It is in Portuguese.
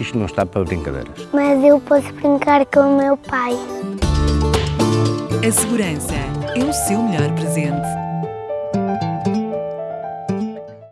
Isto não está para brincadeiras. Mas eu posso brincar com o meu pai. A segurança é o seu melhor presente.